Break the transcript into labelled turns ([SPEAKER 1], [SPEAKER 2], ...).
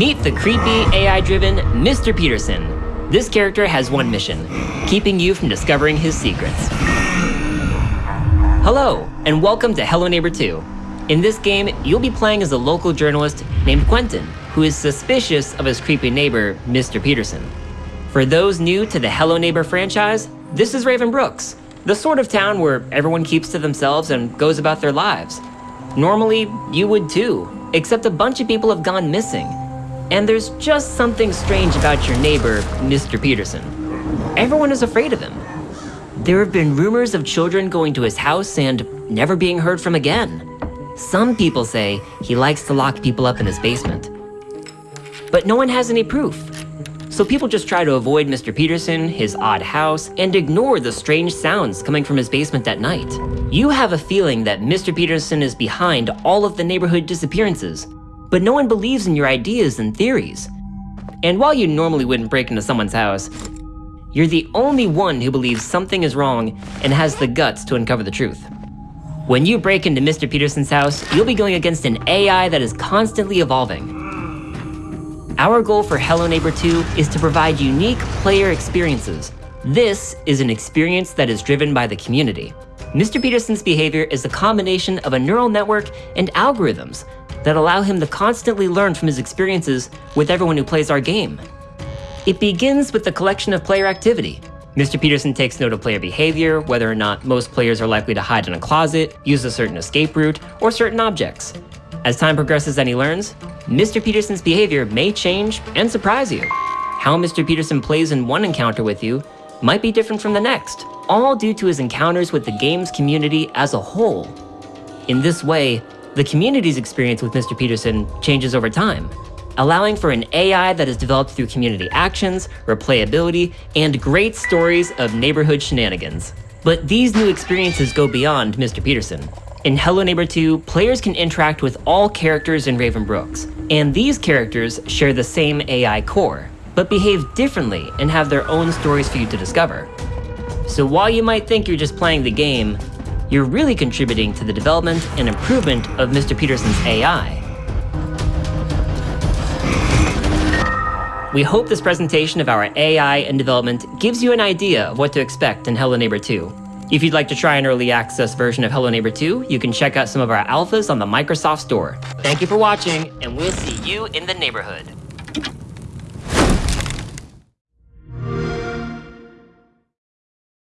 [SPEAKER 1] Meet the creepy, AI-driven Mr. Peterson. This character has one mission, keeping you from discovering his secrets. Hello, and welcome to Hello Neighbor 2. In this game, you'll be playing as a local journalist named Quentin, who is suspicious of his creepy neighbor, Mr. Peterson. For those new to the Hello Neighbor franchise, this is Raven Brooks, the sort of town where everyone keeps to themselves and goes about their lives. Normally, you would too, except a bunch of people have gone missing. And there's just something strange about your neighbor, Mr. Peterson. Everyone is afraid of him. There have been rumors of children going to his house and never being heard from again. Some people say he likes to lock people up in his basement. But no one has any proof. So people just try to avoid Mr. Peterson, his odd house, and ignore the strange sounds coming from his basement at night. You have a feeling that Mr. Peterson is behind all of the neighborhood disappearances, but no one believes in your ideas and theories. And while you normally wouldn't break into someone's house, you're the only one who believes something is wrong and has the guts to uncover the truth. When you break into Mr. Peterson's house, you'll be going against an AI that is constantly evolving. Our goal for Hello Neighbor 2 is to provide unique player experiences. This is an experience that is driven by the community. Mr. Peterson's behavior is a combination of a neural network and algorithms that allow him to constantly learn from his experiences with everyone who plays our game. It begins with the collection of player activity, Mr. Peterson takes note of player behavior, whether or not most players are likely to hide in a closet, use a certain escape route, or certain objects. As time progresses and he learns, Mr. Peterson's behavior may change and surprise you. How Mr. Peterson plays in one encounter with you might be different from the next, all due to his encounters with the game's community as a whole. In this way, the community's experience with Mr. Peterson changes over time, allowing for an AI that is developed through community actions, replayability, and great stories of neighborhood shenanigans. But these new experiences go beyond Mr. Peterson. In Hello Neighbor 2, players can interact with all characters in Raven Brooks, and these characters share the same AI core, but behave differently and have their own stories for you to discover. So while you might think you're just playing the game, you're really contributing to the development and improvement of Mr. Peterson's AI. We hope this presentation of our AI and development gives you an idea of what to expect in Hello Neighbor 2. If you'd like to try an early access version of Hello Neighbor 2, you can check out some of our alphas on the Microsoft Store. Thank you for watching, and we'll see you in the neighborhood.